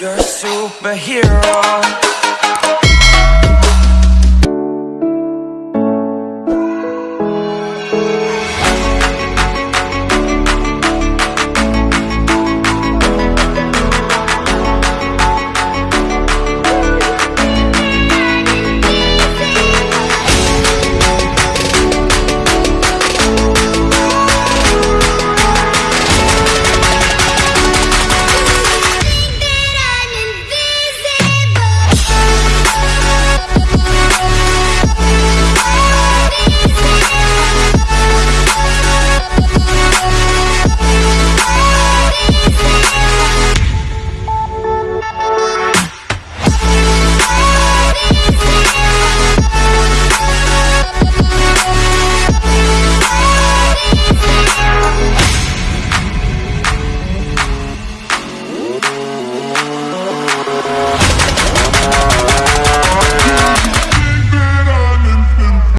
You're a superhero.